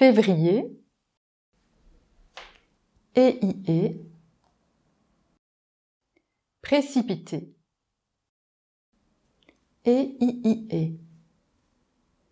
février, EIE, précipité, EIIE.